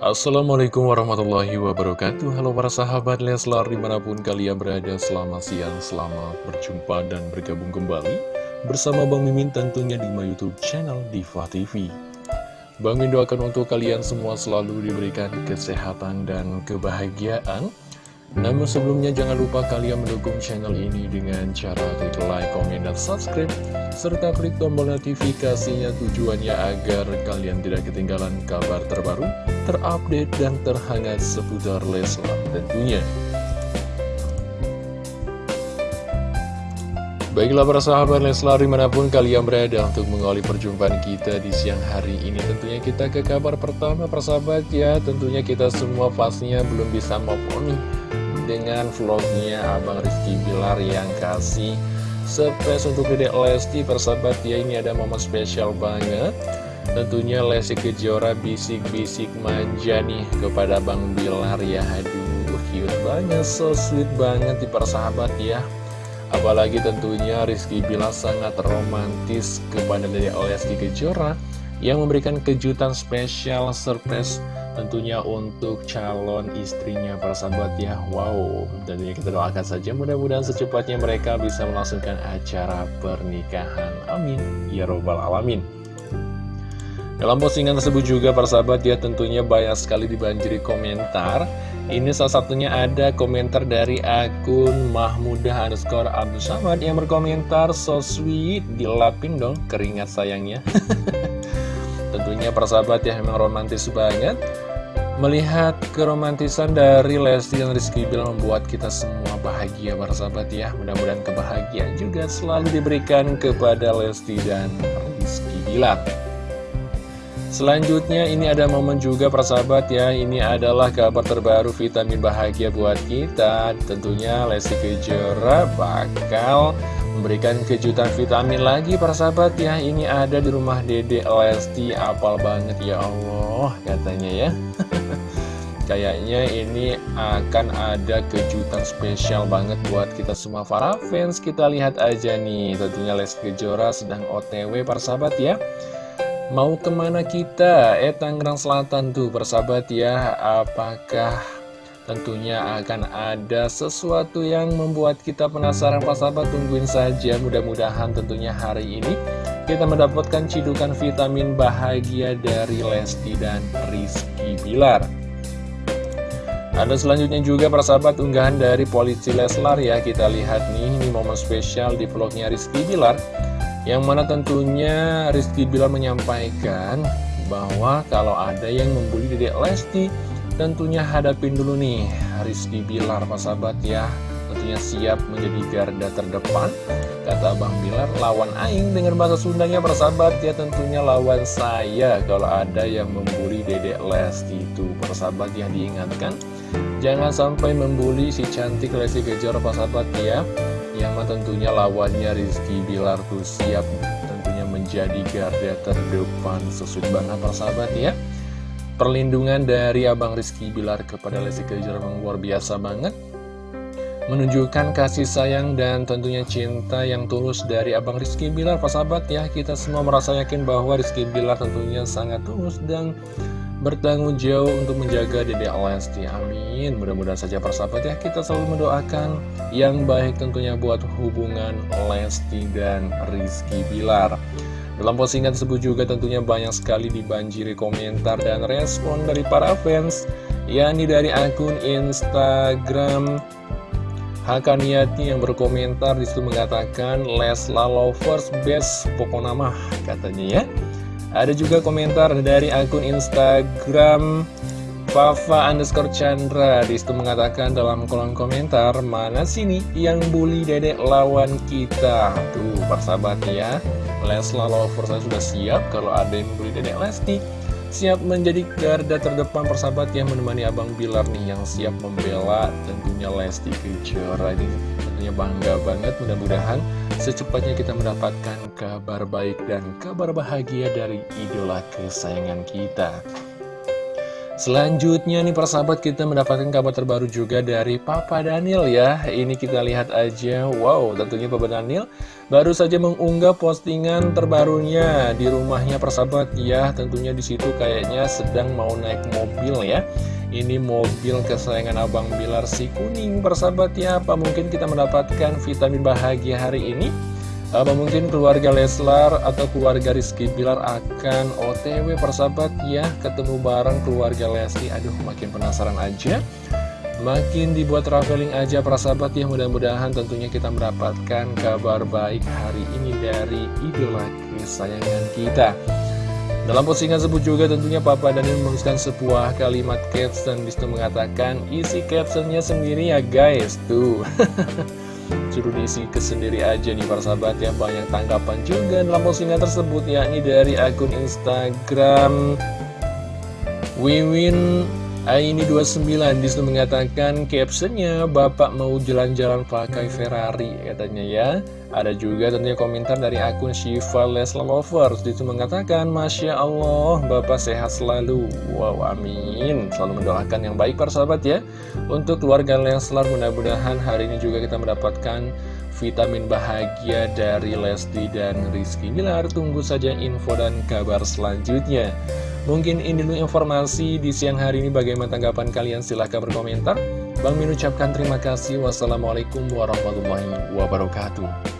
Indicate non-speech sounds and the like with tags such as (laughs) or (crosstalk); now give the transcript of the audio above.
Assalamualaikum warahmatullahi wabarakatuh. Halo para sahabat Leslar di mana pun kalian berada Selamat siang, selamat berjumpa dan bergabung kembali Bersama Bang Mimin tentunya di my youtube channel Diva TV Bang Mimin doakan untuk kalian semua selalu diberikan kesehatan dan kebahagiaan namun sebelumnya jangan lupa kalian mendukung channel ini dengan cara klik like, komen, dan subscribe serta klik tombol notifikasinya tujuannya agar kalian tidak ketinggalan kabar terbaru, terupdate, dan terhangat seputar Leslar tentunya. Baiklah para sahabat Leslar di mana pun kalian berada untuk mengawali perjumpaan kita di siang hari ini Tentunya kita ke kabar pertama persahabat ya Tentunya kita semua pastinya belum bisa move nih dengan vlognya Abang Rizky Bilar yang kasih surprise untuk Dedek Lesti persahabat ya ini ada momen spesial banget. Tentunya Lesti Kejora bisik-bisik manja nih kepada Bang Bilar ya. Aduh cute banget so sweet banget di persahabat ya. Apalagi tentunya Rizky Bilar sangat romantis kepada Dedek Lesti Kejora yang memberikan kejutan spesial surprise tentunya untuk calon istrinya para sahabat ya. Wow, tentunya kita doakan saja. Mudah-mudahan secepatnya mereka bisa melangsungkan acara pernikahan. Amin. Ya Robbal Alamin. Dalam postingan tersebut juga para sahabat ya tentunya banyak sekali dibanjiri komentar. Ini salah satunya ada komentar dari akun Mahmudah underscore Abdul Samad yang berkomentar So sweet, dilapin dong keringat sayangnya (laughs) Tentunya persahabat ya memang romantis banget. Melihat keromantisan dari Lesti dan Rizky Bilar membuat kita semua bahagia persahabat ya. Mudah-mudahan kebahagiaan juga selalu diberikan kepada Lesti dan Rizky Bilar Selanjutnya ini ada momen juga persahabat ya. Ini adalah kabar terbaru vitamin bahagia buat kita. Tentunya Lesti Kejora bakal memberikan kejutan vitamin lagi para sahabat ya. Ini ada di rumah dede Lesti Apal banget ya Allah katanya ya. (laughs) Kayaknya ini akan ada kejutan spesial banget buat kita semua. Para fans Kita lihat aja nih. Tentunya Lesti Kejora sedang otw para sahabat ya Mau ke mana kita? Eh Tangerang Selatan tuh persahabat ya. Apakah Tentunya akan ada sesuatu yang membuat kita penasaran? Pak sahabat tungguin saja. Mudah-mudahan tentunya hari ini kita mendapatkan cidukan vitamin bahagia dari Lesti dan Rizky Bilar. Ada selanjutnya juga para sahabat unggahan dari polisi Leslar ya. Kita lihat nih ini momen spesial di vlognya Rizky Bilar Yang mana tentunya Rizky Bilar menyampaikan bahwa kalau ada yang membuli Dedek Lesti Tentunya hadapin dulu nih Rizky Bilar Pak sahabat ya. Tentunya siap menjadi garda terdepan. Kata Bang Bilar lawan Aing dengan bahasa Sundanya persahabat ya tentunya lawan saya Kalau ada yang membuli Dedek Lesti itu persahabat yang diingatkan. Jangan sampai membuli si cantik Lesti Kejora persahabat ya Yang tentunya lawannya Rizky Bilar tuh siap tentunya menjadi garda terdepan Sesuai banget persahabat ya perlindungan dari Abang Rizky Bilar kepada Lesti Kejora memang luar biasa banget. Menunjukkan kasih sayang dan tentunya cinta yang tulus dari Abang Rizky Bilar. Pak sahabat ya kita semua merasa yakin bahwa Rizky Bilar tentunya sangat tulus dan bertanggung jawab untuk menjaga Dede Lesti. Amin. Mudah-mudahan saja persahabat ya kita selalu mendoakan yang baik tentunya buat hubungan Lesti dan Rizky Bilar. Dalam postingan tersebut juga tentunya banyak sekali dibanjiri komentar dan respon dari para fans yakni dari akun Instagram Hakaniati yang berkomentar di situ mengatakan Lesla Lovers Best pokoknya mah katanya ya ada juga komentar dari akun Instagram Fafa underscore Chandra. Di situ mengatakan dalam kolom komentar Mana sini yang bully dedek lawan kita? Tuh persahabat ya. Lesla Lover saya sudah siap Kalau ada yang bully dedek Lesti Siap menjadi garda terdepan persahabat yang menemani Abang Bilar nih Yang siap membela tentunya Lesti Kejora Ini. Tentunya bangga banget Mudah-mudahan secepatnya kita mendapatkan kabar baik dan kabar bahagia dari idola kesayangan kita Selanjutnya nih persahabat kita mendapatkan kabar terbaru juga dari Papa Daniel ya. Ini kita lihat aja, wow tentunya Papa Daniel baru saja mengunggah postingan terbarunya di rumahnya persahabat ya. Tentunya di situ kayaknya sedang mau naik mobil ya. Ini mobil kesayangan Abang Bilar si kuning persahabat ya. Apa mungkin kita mendapatkan vitamin bahagia hari ini? Apa mungkin keluarga Leslar atau keluarga Rizky Bilar akan OTW persahabat ya Ketemu bareng keluarga Lesti. Aduh makin penasaran aja. Makin dibuat traveling aja persahabat ya. Mudah-mudahan tentunya kita mendapatkan kabar baik hari ini dari idola kesayangan kita. Dalam postingan sebut juga tentunya Papa Daniel menuliskan sebuah kalimat caption. Di situ mengatakan isi captionnya sendiri ya guys. Tuh (laughs) Suruh diisi ke sendiri aja nih para sahabat ya. Banyak tanggapan juga dalam postingan tersebut yakni dari akun Instagram Wiwin Aini 29 di situ mengatakan captionnya Bapak mau jalan-jalan pakai Ferrari katanya ya. Ada juga tentunya komentar dari akun Shiva Lesla Lovers Di situ mengatakan Masya Allah Bapak sehat selalu. Wow amin. Selalu mendoakan yang baik para sahabat ya. Untuk keluarga Leslar mudah-mudahan hari ini juga kita mendapatkan vitamin bahagia dari Lesti dan Rizky. Bilar Tunggu saja info dan kabar selanjutnya Mungkin ini dulu informasi di siang hari ini bagaimana tanggapan kalian silahkan berkomentar. Bang Min ucapkan terima kasih. Wassalamualaikum warahmatullahi wabarakatuh.